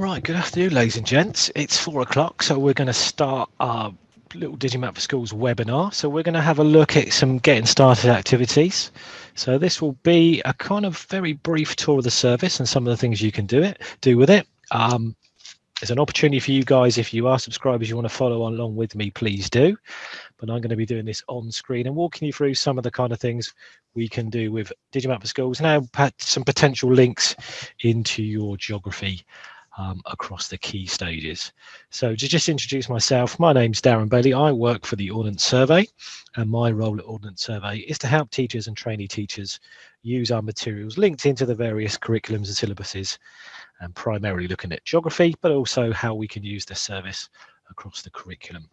Right, good afternoon, ladies and gents. It's four o'clock, so we're going to start our little Digimap for Schools webinar. So we're going to have a look at some getting started activities. So this will be a kind of very brief tour of the service and some of the things you can do it do with it. Um, there's an opportunity for you guys, if you are subscribers, you want to follow along with me, please do. But I'm going to be doing this on screen and walking you through some of the kind of things we can do with Digimap for Schools. Now, some potential links into your geography um, across the key stages. So to just introduce myself, my name's Darren Bailey. I work for the Ordnance Survey and my role at Ordnance Survey is to help teachers and trainee teachers use our materials linked into the various curriculums and syllabuses and primarily looking at geography, but also how we can use the service across the curriculum.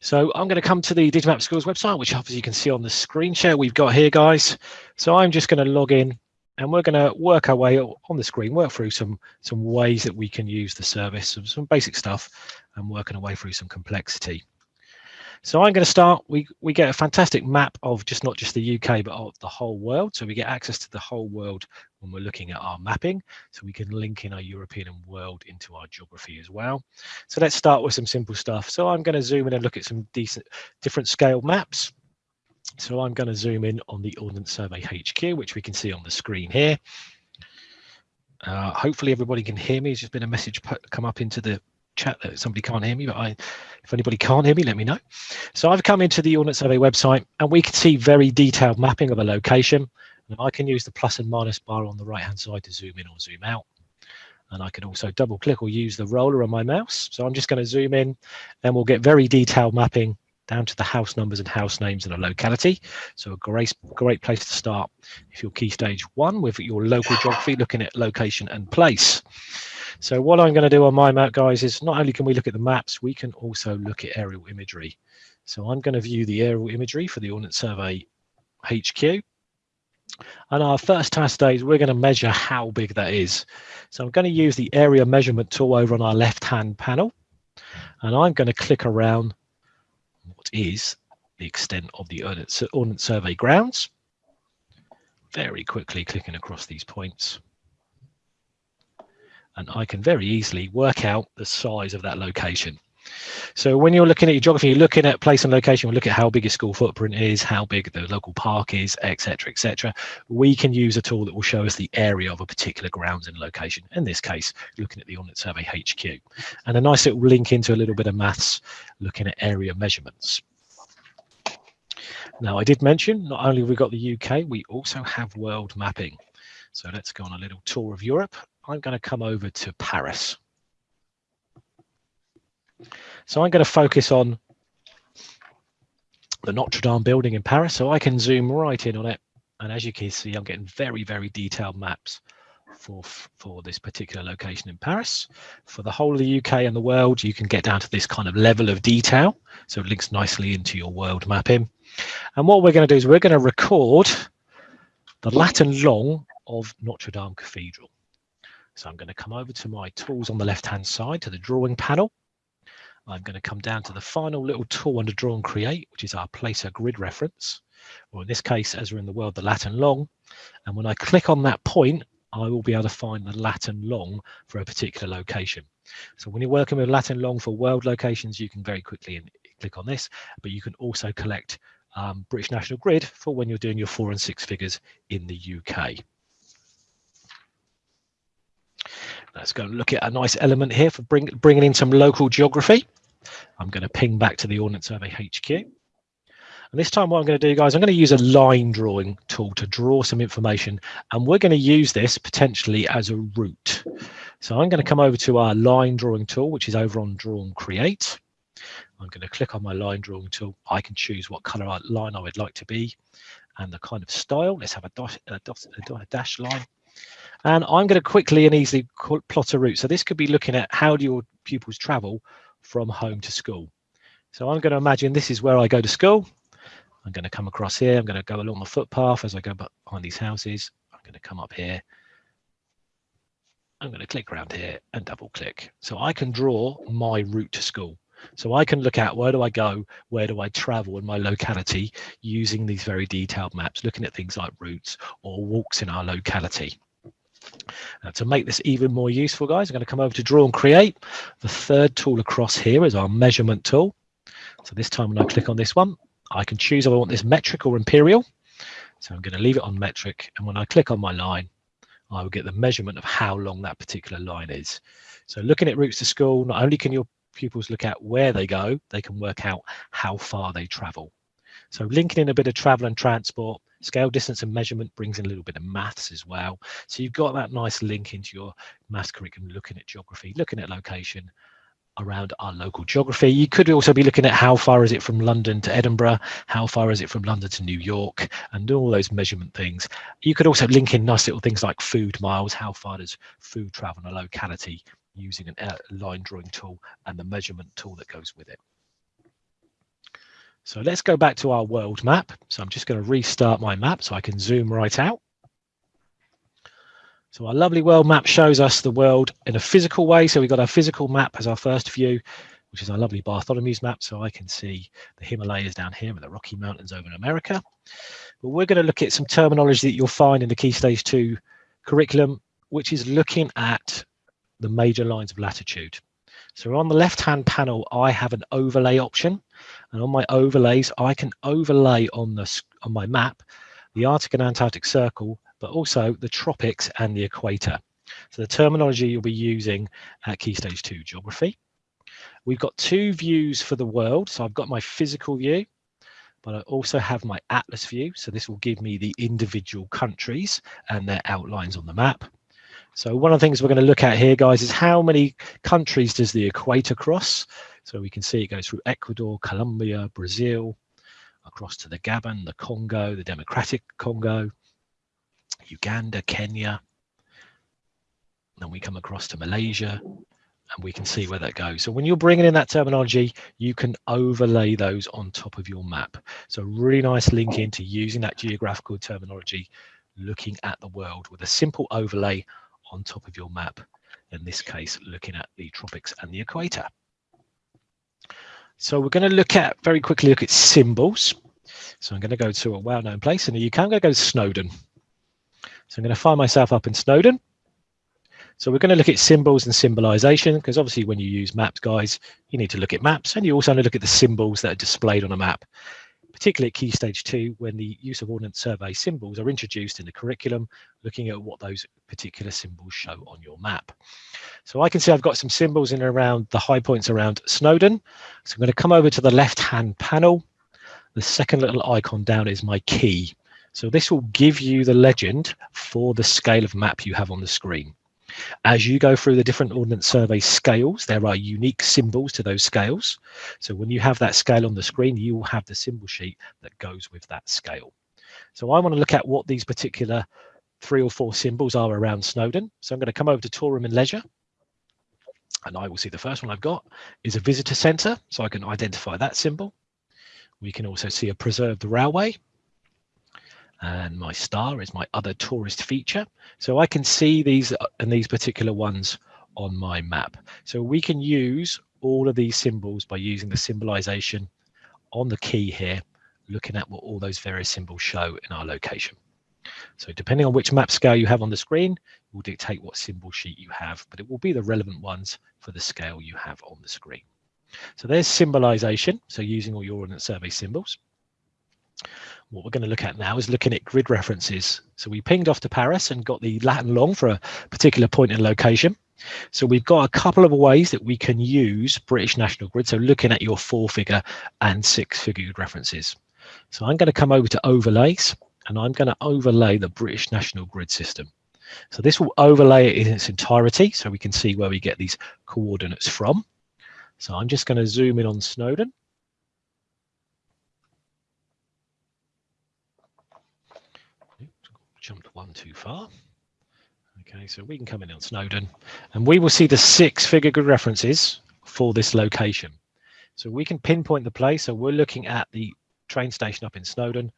So I'm going to come to the Digimap Schools website, which obviously you can see on the screen share we've got here, guys. So I'm just going to log in and we're going to work our way on the screen, work through some some ways that we can use the service, some, some basic stuff, and working our way through some complexity. So I'm going to start, we, we get a fantastic map of just not just the UK, but of the whole world. So we get access to the whole world when we're looking at our mapping. So we can link in our European and world into our geography as well. So let's start with some simple stuff. So I'm going to zoom in and look at some decent different scale maps. So I'm going to zoom in on the Ordnance Survey HQ, which we can see on the screen here. Uh, hopefully everybody can hear me. There's just been a message put, come up into the chat that somebody can't hear me, but I, if anybody can't hear me, let me know. So I've come into the Ordnance Survey website and we can see very detailed mapping of a location. And I can use the plus and minus bar on the right hand side to zoom in or zoom out. And I can also double click or use the roller on my mouse. So I'm just going to zoom in and we'll get very detailed mapping down to the house numbers and house names in a locality. So a great, great place to start if you're key stage one with your local geography, looking at location and place. So what I'm going to do on my map, guys, is not only can we look at the maps, we can also look at aerial imagery. So I'm going to view the aerial imagery for the Ordnance Survey HQ. And our first task today is we're going to measure how big that is. So I'm going to use the area measurement tool over on our left-hand panel. And I'm going to click around what is the extent of the Ordnance Survey grounds. Very quickly clicking across these points. And I can very easily work out the size of that location. So when you're looking at your geography, you're looking at place and location, we look at how big a school footprint is, how big the local park is, etc., etc. We can use a tool that will show us the area of a particular grounds and location. In this case, looking at the Ordnance Survey HQ. And a nice little link into a little bit of maths, looking at area measurements. Now, I did mention, not only have we got the UK, we also have world mapping. So let's go on a little tour of Europe. I'm going to come over to Paris. So I'm going to focus on the Notre Dame building in Paris. So I can zoom right in on it. And as you can see, I'm getting very, very detailed maps for, for this particular location in Paris. For the whole of the UK and the world, you can get down to this kind of level of detail. So it links nicely into your world mapping. And what we're going to do is we're going to record the lat and long of Notre Dame Cathedral. So I'm going to come over to my tools on the left-hand side to the drawing panel. I'm going to come down to the final little tool under Draw and Create, which is our Placer Grid Reference, or in this case, as we're in the world, the lat and long. And when I click on that point, I will be able to find the lat and long for a particular location. So when you're working with lat and long for world locations, you can very quickly click on this, but you can also collect um, British National Grid for when you're doing your four and six figures in the UK. Let's go and look at a nice element here for bring, bringing in some local geography. I'm going to ping back to the Ordnance Survey HQ. And this time what I'm going to do, guys, I'm going to use a line drawing tool to draw some information. And we're going to use this potentially as a route. So I'm going to come over to our line drawing tool, which is over on Draw and Create. I'm going to click on my line drawing tool. I can choose what color line I would like to be and the kind of style. Let's have a, dot, a, dot, a dash line. And I'm going to quickly and easily plot a route. So this could be looking at how do your pupils travel from home to school. So I'm going to imagine this is where I go to school. I'm going to come across here. I'm going to go along the footpath as I go behind these houses. I'm going to come up here. I'm going to click around here and double click. So I can draw my route to school. So I can look at where do I go, where do I travel in my locality using these very detailed maps, looking at things like routes or walks in our locality. Now to make this even more useful, guys, I'm going to come over to Draw and Create. The third tool across here is our measurement tool. So this time when I click on this one, I can choose if I want this metric or imperial. So I'm going to leave it on metric. And when I click on my line, I will get the measurement of how long that particular line is. So looking at routes to school, not only can your pupils look at where they go, they can work out how far they travel. So linking in a bit of travel and transport, scale, distance and measurement brings in a little bit of maths as well. So you've got that nice link into your maths curriculum, looking at geography, looking at location, around our local geography. You could also be looking at how far is it from London to Edinburgh, how far is it from London to New York, and all those measurement things. You could also link in nice little things like food miles, how far does food travel in a locality using a line drawing tool and the measurement tool that goes with it. So let's go back to our world map. So I'm just going to restart my map so I can zoom right out. So our lovely world map shows us the world in a physical way. So we've got our physical map as our first view, which is our lovely Bartholomew's map. So I can see the Himalayas down here and the Rocky Mountains over in America. But we're going to look at some terminology that you'll find in the Key Stage 2 curriculum, which is looking at the major lines of latitude. So on the left-hand panel, I have an overlay option. And on my overlays, I can overlay on, the, on my map the Arctic and Antarctic Circle but also the tropics and the equator. So the terminology you'll be using at Key Stage 2 Geography. We've got two views for the world. So I've got my physical view, but I also have my atlas view. So this will give me the individual countries and their outlines on the map. So one of the things we're going to look at here, guys, is how many countries does the equator cross? So we can see it goes through Ecuador, Colombia, Brazil, across to the Gabon, the Congo, the Democratic Congo, Uganda, Kenya. Then we come across to Malaysia and we can see where that goes. So when you're bringing in that terminology, you can overlay those on top of your map. So really nice link into using that geographical terminology, looking at the world with a simple overlay on top of your map. In this case, looking at the tropics and the equator. So we're going to look at very quickly look at symbols. So I'm going to go to a well-known place in the UK. I'm going to go to Snowdon. So I'm going to find myself up in Snowdon. So we're going to look at symbols and symbolization because obviously when you use maps, guys, you need to look at maps and you also need to look at the symbols that are displayed on a map, particularly at Key Stage 2 when the use of Ordnance Survey symbols are introduced in the curriculum, looking at what those particular symbols show on your map. So I can see I've got some symbols in around the high points around Snowdon. So I'm going to come over to the left-hand panel. The second little icon down is my key. So this will give you the legend for the scale of map you have on the screen. As you go through the different Ordnance Survey scales, there are unique symbols to those scales. So when you have that scale on the screen, you will have the symbol sheet that goes with that scale. So I want to look at what these particular three or four symbols are around Snowdon. So I'm going to come over to Tourism and Leisure. And I will see the first one I've got is a visitor centre. So I can identify that symbol. We can also see a preserved railway and my star is my other tourist feature. So I can see these uh, and these particular ones on my map. So we can use all of these symbols by using the symbolization on the key here, looking at what all those various symbols show in our location. So depending on which map scale you have on the screen, will dictate what symbol sheet you have, but it will be the relevant ones for the scale you have on the screen. So there's symbolization, so using all your Ordnance Survey symbols. What we're going to look at now is looking at grid references. So we pinged off to Paris and got the lat and long for a particular point in location. So we've got a couple of ways that we can use British National Grid. So looking at your four figure and six figure references. So I'm going to come over to overlays and I'm going to overlay the British National Grid system. So this will overlay it in its entirety so we can see where we get these coordinates from. So I'm just going to zoom in on Snowdon jumped one too far. Okay, so we can come in on Snowdon and we will see the six figure grid references for this location. So we can pinpoint the place. So we're looking at the train station up in Snowdon.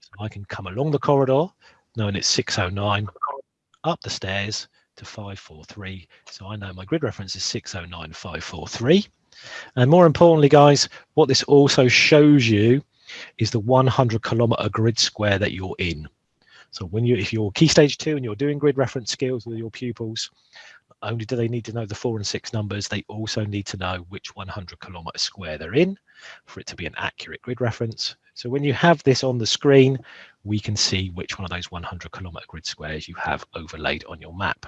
So I can come along the corridor, knowing it's 609, up the stairs to 543. So I know my grid reference is 609543. And more importantly, guys, what this also shows you is the 100 kilometer grid square that you're in. So when you, if you're key stage two and you're doing grid reference skills with your pupils, only do they need to know the four and six numbers, they also need to know which 100 kilometer square they're in for it to be an accurate grid reference. So when you have this on the screen, we can see which one of those 100 kilometer grid squares you have overlaid on your map.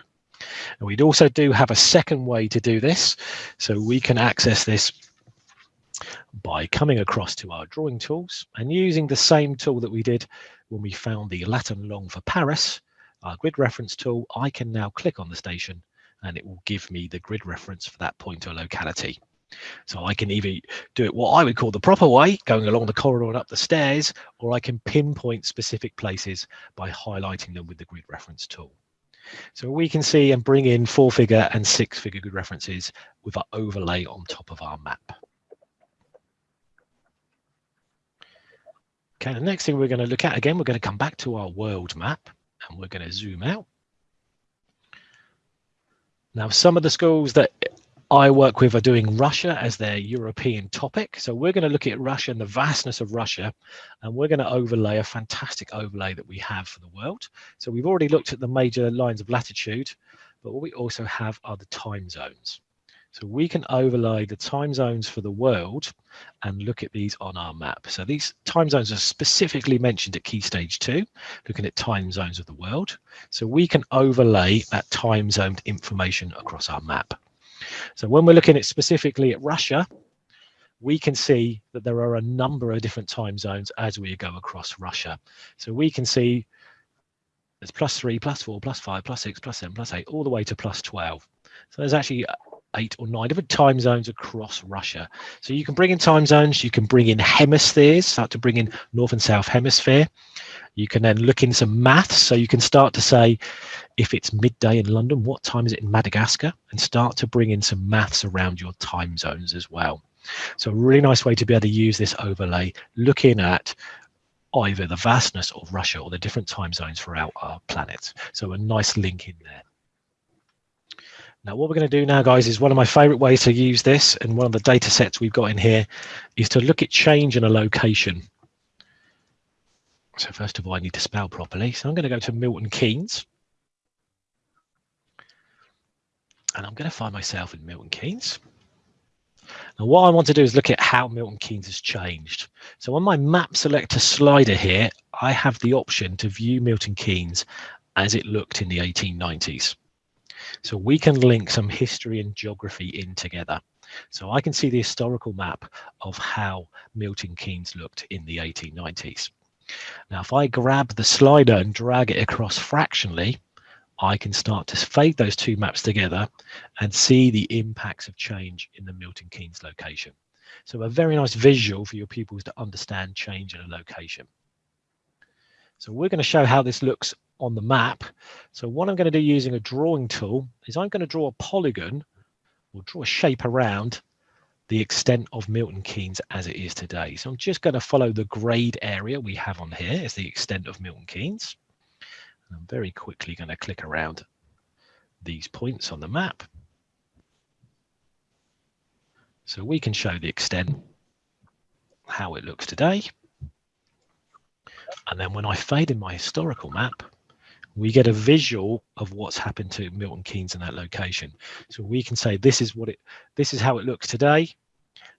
And we'd also do have a second way to do this. So we can access this by coming across to our drawing tools and using the same tool that we did when we found the lat and long for Paris, our grid reference tool, I can now click on the station and it will give me the grid reference for that point or locality. So I can either do it what I would call the proper way, going along the corridor and up the stairs, or I can pinpoint specific places by highlighting them with the grid reference tool. So we can see and bring in four figure and six figure grid references with our overlay on top of our map. Okay, the next thing we're going to look at, again, we're going to come back to our world map and we're going to zoom out. Now, some of the schools that I work with are doing Russia as their European topic. So we're going to look at Russia and the vastness of Russia, and we're going to overlay a fantastic overlay that we have for the world. So we've already looked at the major lines of latitude, but what we also have are the time zones. So we can overlay the time zones for the world and look at these on our map. So these time zones are specifically mentioned at key stage two, looking at time zones of the world. So we can overlay that time zoned information across our map. So when we're looking at specifically at Russia, we can see that there are a number of different time zones as we go across Russia. So we can see there's plus three, plus four, plus five, plus six, plus seven, plus eight, all the way to plus 12. So there's actually eight or nine different time zones across Russia. So you can bring in time zones, you can bring in hemispheres, start to bring in North and South Hemisphere. You can then look in some maths. So you can start to say, if it's midday in London, what time is it in Madagascar? And start to bring in some maths around your time zones as well. So a really nice way to be able to use this overlay, looking at either the vastness of Russia or the different time zones throughout our planet. So a nice link in there. Now, what we're going to do now, guys, is one of my favorite ways to use this, and one of the data sets we've got in here, is to look at change in a location. So first of all, I need to spell properly. So I'm going to go to Milton Keynes. And I'm going to find myself in Milton Keynes. Now what I want to do is look at how Milton Keynes has changed. So on my map selector slider here, I have the option to view Milton Keynes as it looked in the 1890s. So we can link some history and geography in together. So I can see the historical map of how Milton Keynes looked in the 1890s. Now, if I grab the slider and drag it across fractionally, I can start to fade those two maps together and see the impacts of change in the Milton Keynes location. So a very nice visual for your pupils to understand change in a location. So we're going to show how this looks on the map. So what I'm going to do using a drawing tool is I'm going to draw a polygon or draw a shape around the extent of Milton Keynes as it is today. So I'm just going to follow the grade area we have on here as the extent of Milton Keynes. And I'm very quickly going to click around these points on the map. So we can show the extent, how it looks today. And then when I fade in my historical map, we get a visual of what's happened to Milton Keynes in that location. So we can say this is what it, this is how it looks today,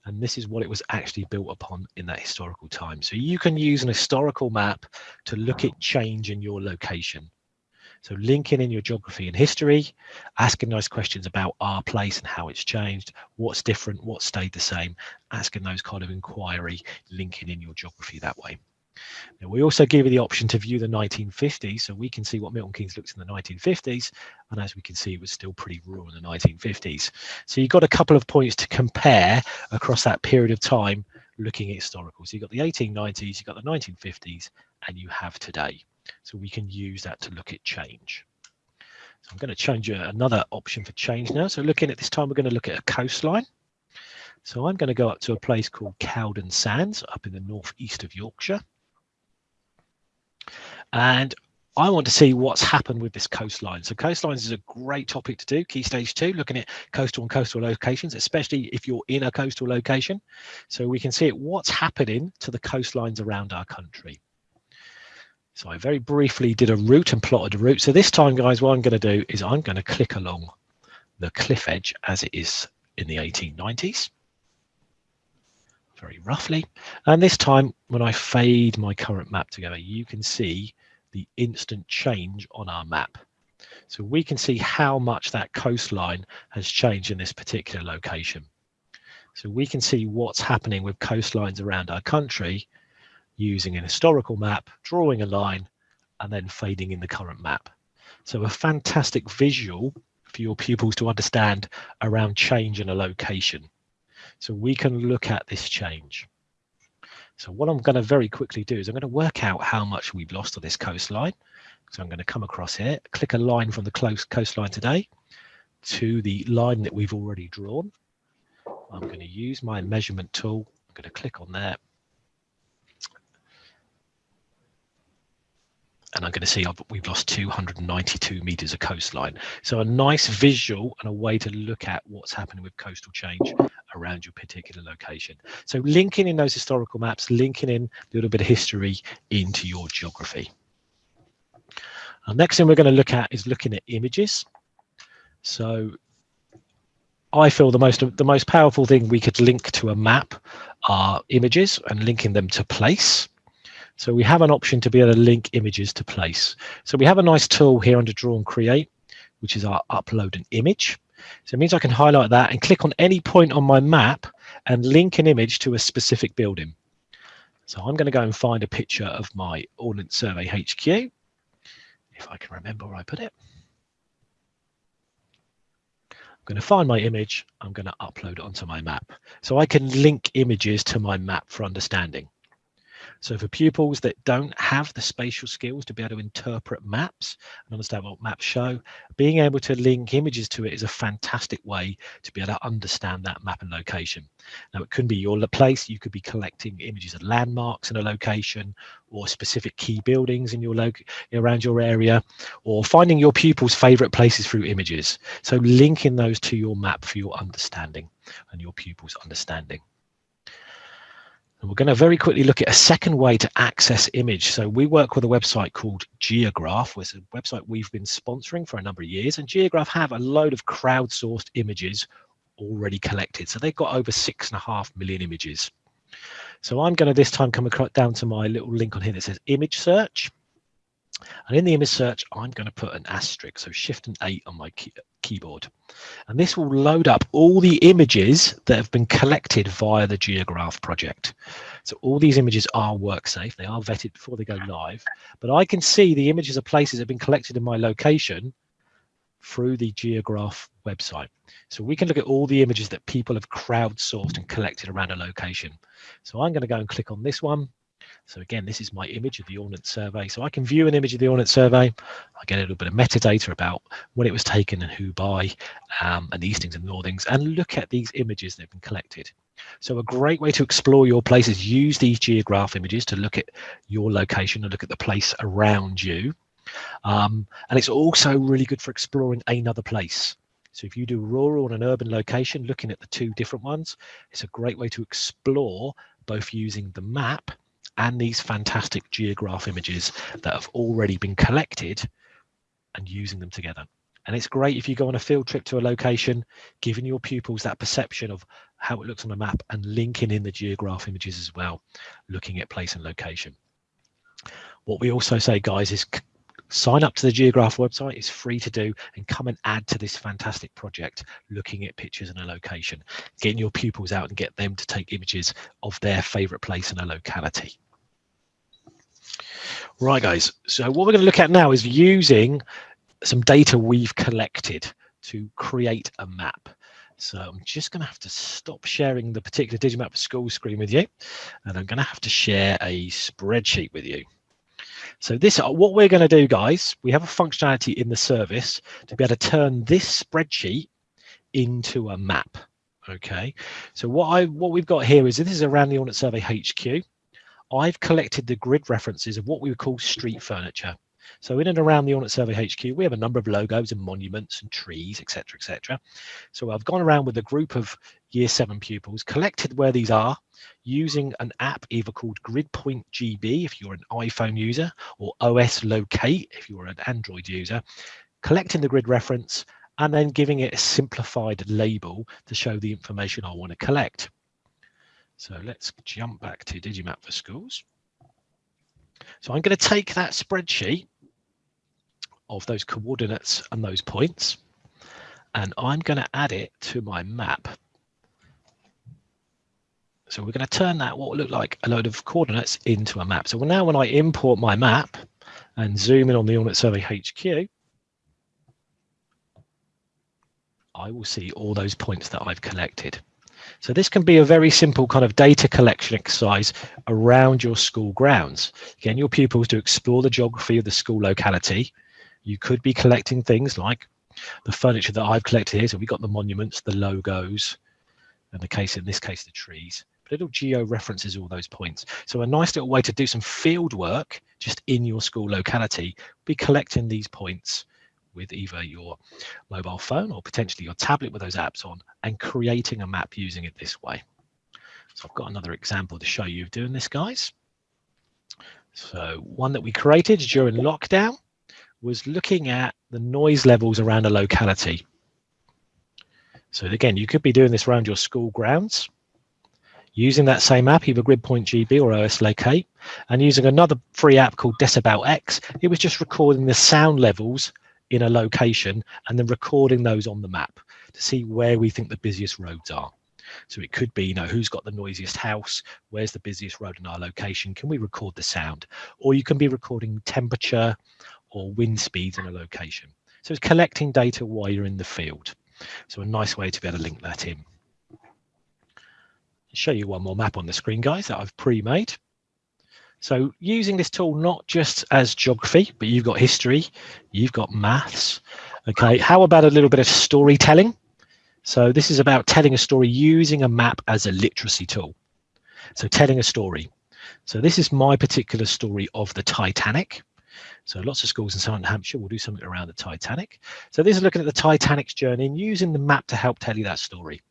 and this is what it was actually built upon in that historical time. So you can use an historical map to look at change in your location. So linking in your geography and history, asking nice questions about our place and how it's changed, what's different, what stayed the same, asking those kind of inquiry, linking in your geography that way. Now, we also give you the option to view the 1950s, so we can see what Milton Keynes looked in the 1950s, and as we can see, it was still pretty rural in the 1950s. So you've got a couple of points to compare across that period of time looking at historical. So you've got the 1890s, you've got the 1950s, and you have today. So we can use that to look at change. So I'm going to change uh, another option for change now. So looking at this time, we're going to look at a coastline. So I'm going to go up to a place called Cowden Sands up in the northeast of Yorkshire. And I want to see what's happened with this coastline. So coastlines is a great topic to do, key stage two, looking at coastal and coastal locations, especially if you're in a coastal location. So we can see what's happening to the coastlines around our country. So I very briefly did a route and plotted a route. So this time, guys, what I'm going to do is I'm going to click along the cliff edge as it is in the 1890s, very roughly. And this time, when I fade my current map together, you can see the instant change on our map. So we can see how much that coastline has changed in this particular location. So we can see what's happening with coastlines around our country using an historical map, drawing a line, and then fading in the current map. So a fantastic visual for your pupils to understand around change in a location. So we can look at this change. So what I'm going to very quickly do is I'm going to work out how much we've lost on this coastline. So I'm going to come across here, click a line from the close coastline today to the line that we've already drawn. I'm going to use my measurement tool. I'm going to click on there and I'm going to see we've lost 292 meters of coastline. So a nice visual and a way to look at what's happening with coastal change around your particular location. So linking in those historical maps, linking in a little bit of history into your geography. The next thing we're going to look at is looking at images. So I feel the most the most powerful thing we could link to a map are images and linking them to place. So we have an option to be able to link images to place. So we have a nice tool here under Draw and Create, which is our upload an image. So it means I can highlight that and click on any point on my map and link an image to a specific building. So I'm going to go and find a picture of my Ordnance Survey HQ, if I can remember where I put it. I'm going to find my image. I'm going to upload it onto my map. So I can link images to my map for understanding. So for pupils that don't have the spatial skills to be able to interpret maps and understand what maps show, being able to link images to it is a fantastic way to be able to understand that map and location. Now it could be your place, you could be collecting images of landmarks in a location or specific key buildings in your loc around your area or finding your pupils favorite places through images. So linking those to your map for your understanding and your pupils understanding. And we're going to very quickly look at a second way to access image. So we work with a website called Geograph, which is a website we've been sponsoring for a number of years. And Geograph have a load of crowdsourced images already collected. So they've got over six and a half million images. So I'm going to this time come down to my little link on here that says image search. And in the image search, I'm going to put an asterisk, so shift and eight on my key keyboard. And this will load up all the images that have been collected via the Geograph project. So all these images are work safe. They are vetted before they go live, but I can see the images of places that have been collected in my location through the Geograph website. So we can look at all the images that people have crowdsourced and collected around a location. So I'm going to go and click on this one so again, this is my image of the Ordnance Survey. So I can view an image of the Ordnance Survey. I get a little bit of metadata about when it was taken and who by, um, and the Eastings and Northings, and look at these images that have been collected. So a great way to explore your place is use these geograph images to look at your location and look at the place around you. Um, and it's also really good for exploring another place. So if you do rural and an urban location, looking at the two different ones, it's a great way to explore both using the map and these fantastic geograph images that have already been collected and using them together. And it's great if you go on a field trip to a location, giving your pupils that perception of how it looks on a map and linking in the geograph images as well, looking at place and location. What we also say, guys, is sign up to the Geograph website. It's free to do and come and add to this fantastic project, looking at pictures in a location, getting your pupils out and get them to take images of their favorite place in a locality. Right, guys. So what we're going to look at now is using some data we've collected to create a map. So I'm just going to have to stop sharing the particular Digimap School screen with you, and I'm going to have to share a spreadsheet with you. So this, uh, what we're going to do, guys, we have a functionality in the service to be able to turn this spreadsheet into a map. Okay, so what I what we've got here is this is around the Ordnance Survey HQ. I've collected the grid references of what we would call street furniture. So in and around the Ordnance Survey HQ, we have a number of logos and monuments and trees, etc., etc. So I've gone around with a group of year seven pupils, collected where these are using an app either called GridPoint GB if you're an iPhone user or OS Locate if you're an Android user, collecting the grid reference and then giving it a simplified label to show the information I want to collect. So let's jump back to Digimap for Schools. So I'm going to take that spreadsheet of those coordinates and those points, and I'm going to add it to my map. So we're going to turn that what will look like a load of coordinates into a map. So now when I import my map and zoom in on the Ordnance Survey HQ, I will see all those points that I've collected. So this can be a very simple kind of data collection exercise around your school grounds. Again, your pupils to explore the geography of the school locality. You could be collecting things like the furniture that I've collected here. So we've got the monuments, the logos, and the case in this case, the trees. But it'll geo references all those points. So a nice little way to do some field work just in your school locality, be collecting these points with either your mobile phone or potentially your tablet with those apps on and creating a map using it this way. So I've got another example to show you of doing this, guys. So one that we created during lockdown was looking at the noise levels around a locality. So again, you could be doing this around your school grounds, using that same app, either GridPoint GB or OS Locate, and using another free app called Decibel X, it was just recording the sound levels in a location and then recording those on the map to see where we think the busiest roads are. So it could be, you know, who's got the noisiest house? Where's the busiest road in our location? Can we record the sound? Or you can be recording temperature or wind speeds in a location. So it's collecting data while you're in the field. So a nice way to be able to link that in. I'll show you one more map on the screen, guys, that I've pre-made. So using this tool not just as geography, but you've got history, you've got maths. Okay, how about a little bit of storytelling? So this is about telling a story using a map as a literacy tool. So telling a story. So this is my particular story of the Titanic. So lots of schools in Southern Hampshire will do something around the Titanic. So this is looking at the Titanic's journey and using the map to help tell you that story.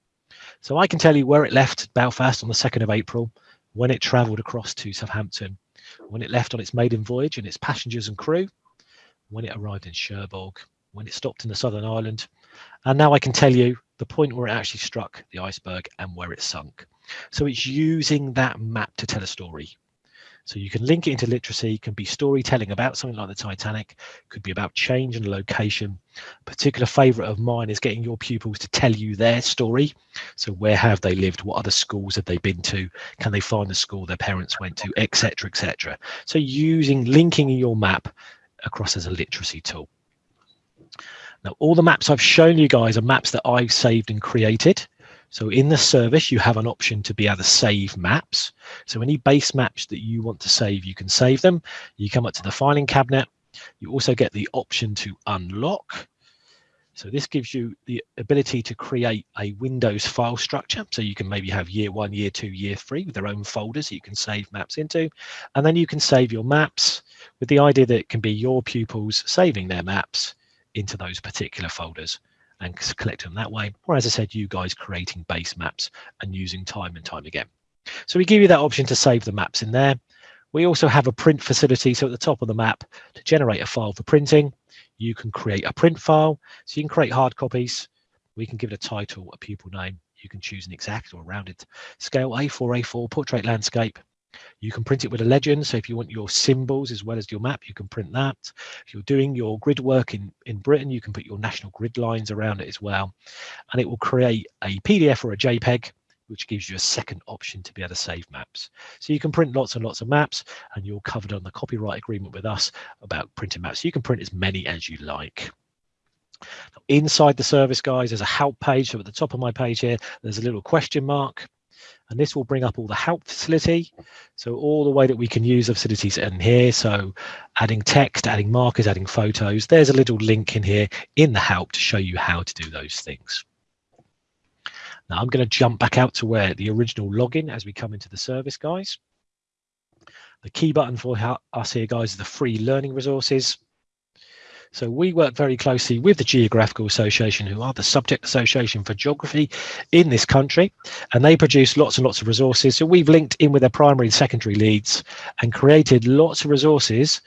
So I can tell you where it left Belfast on the 2nd of April, when it travelled across to Southampton, when it left on its maiden voyage and its passengers and crew, when it arrived in Cherbourg, when it stopped in the Southern Ireland, and now I can tell you the point where it actually struck the iceberg and where it sunk. So it's using that map to tell a story. So you can link it into literacy, it can be storytelling about something like the Titanic, could be about change and location. A particular favorite of mine is getting your pupils to tell you their story. So where have they lived? What other schools have they been to? Can they find the school their parents went to, etc., etc. So using linking your map across as a literacy tool. Now, all the maps I've shown you guys are maps that I've saved and created. So in the service, you have an option to be able to save maps. So any base maps that you want to save, you can save them. You come up to the filing cabinet. You also get the option to unlock. So this gives you the ability to create a Windows file structure. So you can maybe have year one, year two, year three with their own folders you can save maps into. And then you can save your maps with the idea that it can be your pupils saving their maps into those particular folders and collect them that way. Or as I said, you guys creating base maps and using time and time again. So we give you that option to save the maps in there. We also have a print facility. So at the top of the map to generate a file for printing, you can create a print file. So you can create hard copies. We can give it a title, a pupil name. You can choose an exact or rounded scale A4, A4, portrait landscape. You can print it with a legend. So if you want your symbols as well as your map, you can print that. If you're doing your grid work in, in Britain, you can put your national grid lines around it as well. And it will create a PDF or a JPEG, which gives you a second option to be able to save maps. So you can print lots and lots of maps and you're covered on the copyright agreement with us about printing maps. You can print as many as you like. Inside the service, guys, there's a help page. So at the top of my page here, there's a little question mark and this will bring up all the help facility. So all the way that we can use the facilities in here. So adding text, adding markers, adding photos. There's a little link in here in the help to show you how to do those things. Now I'm going to jump back out to where the original login as we come into the service, guys. The key button for us here, guys, is the free learning resources. So we work very closely with the Geographical Association, who are the subject association for geography in this country, and they produce lots and lots of resources. So we've linked in with their primary and secondary leads and created lots of resources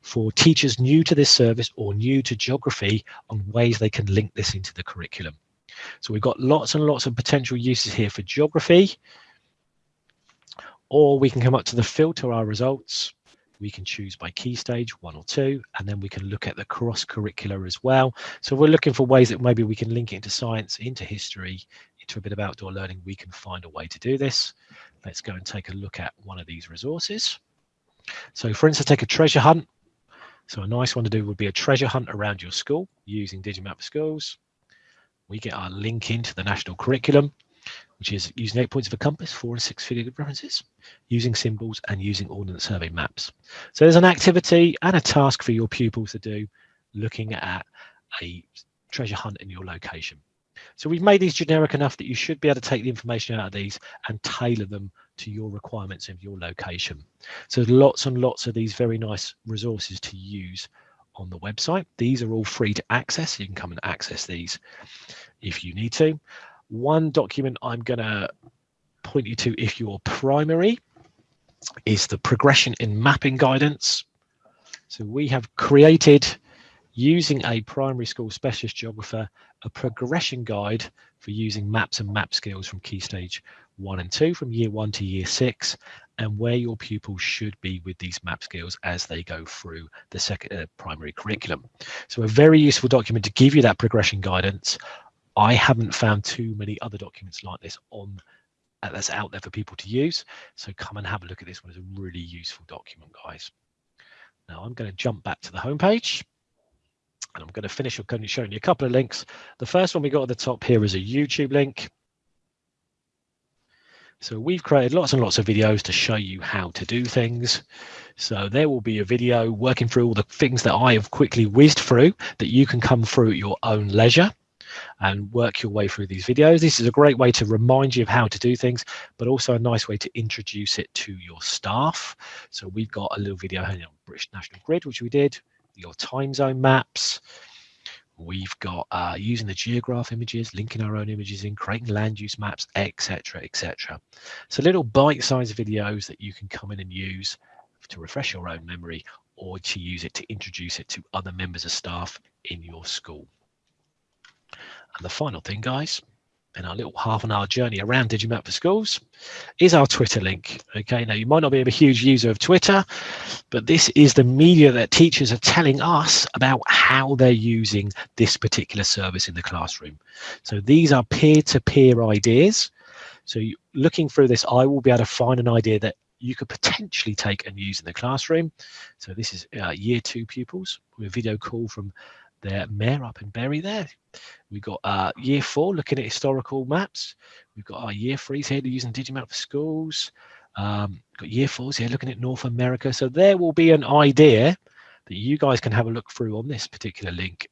for teachers new to this service or new to geography on ways they can link this into the curriculum. So we've got lots and lots of potential uses here for geography, or we can come up to the filter our results we can choose by key stage one or two and then we can look at the cross curricular as well. So we're looking for ways that maybe we can link it into science into history into a bit of outdoor learning. We can find a way to do this. Let's go and take a look at one of these resources. So for instance take a treasure hunt. So a nice one to do would be a treasure hunt around your school using digimap schools. We get our link into the national curriculum which is using eight points of a compass, four and six figure references, using symbols and using Ordnance Survey maps. So there's an activity and a task for your pupils to do looking at a treasure hunt in your location. So we've made these generic enough that you should be able to take the information out of these and tailor them to your requirements of your location. So there's lots and lots of these very nice resources to use on the website. These are all free to access. You can come and access these if you need to. One document I'm going to point you to if you're primary is the progression in mapping guidance. So we have created using a primary school specialist geographer, a progression guide for using maps and map skills from key stage one and two from year one to year six and where your pupils should be with these map skills as they go through the second uh, primary curriculum. So a very useful document to give you that progression guidance I haven't found too many other documents like this on uh, that's out there for people to use. So come and have a look at this one. It's a really useful document, guys. Now I'm going to jump back to the homepage and I'm going to finish up showing you a couple of links. The first one we got at the top here is a YouTube link. So we've created lots and lots of videos to show you how to do things. So there will be a video working through all the things that I have quickly whizzed through that you can come through at your own leisure and work your way through these videos. This is a great way to remind you of how to do things, but also a nice way to introduce it to your staff. So we've got a little video on British National Grid, which we did, your time zone maps. We've got uh, using the geograph images, linking our own images in, creating land use maps, etc., etc. So little bite-sized videos that you can come in and use to refresh your own memory or to use it to introduce it to other members of staff in your school. And the final thing, guys, in our little half an hour journey around Digimap for Schools is our Twitter link. Okay, now you might not be a huge user of Twitter, but this is the media that teachers are telling us about how they're using this particular service in the classroom. So these are peer-to-peer -peer ideas. So looking through this, I will be able to find an idea that you could potentially take and use in the classroom. So this is uh, year two pupils with a video call from their mayor up in Bury there. We've got uh, year four looking at historical maps. We've got our year threes here using Digimap for schools. Um, got year fours here looking at North America. So there will be an idea that you guys can have a look through on this particular link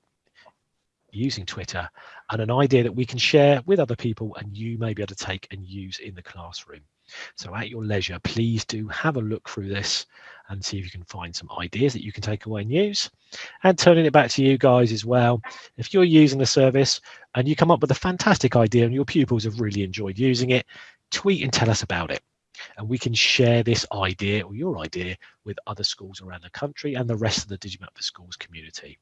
using Twitter and an idea that we can share with other people and you may be able to take and use in the classroom. So at your leisure, please do have a look through this and see if you can find some ideas that you can take away and use. And turning it back to you guys as well. If you're using the service and you come up with a fantastic idea and your pupils have really enjoyed using it, tweet and tell us about it. And we can share this idea or your idea with other schools around the country and the rest of the Digimap for Schools community.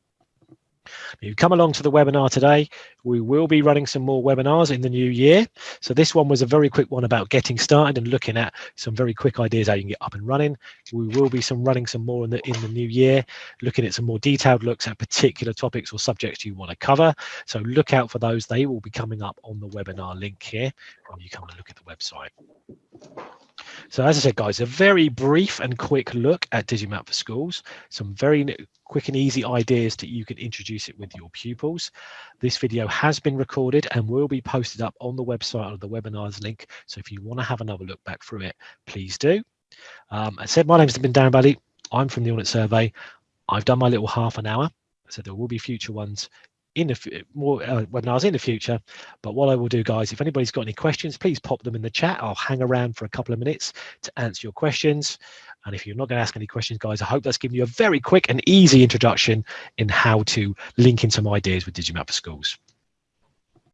If you come along to the webinar today, we will be running some more webinars in the new year. So this one was a very quick one about getting started and looking at some very quick ideas how you can get up and running. We will be some running some more in the in the new year, looking at some more detailed looks at particular topics or subjects you want to cover. So look out for those. They will be coming up on the webinar link here when you come and look at the website. So as I said, guys, a very brief and quick look at Digimap for Schools, some very quick and easy ideas that you can introduce it with your pupils. This video has been recorded and will be posted up on the website of the webinars link. So if you want to have another look back through it, please do. Um, I said, my name's been Darren Bailey. I'm from the Ordnance Survey. I've done my little half an hour. So there will be future ones in the more uh, webinars in the future. But what I will do, guys, if anybody's got any questions, please pop them in the chat. I'll hang around for a couple of minutes to answer your questions. And if you're not going to ask any questions, guys, I hope that's given you a very quick and easy introduction in how to link in some ideas with Digimap for Schools.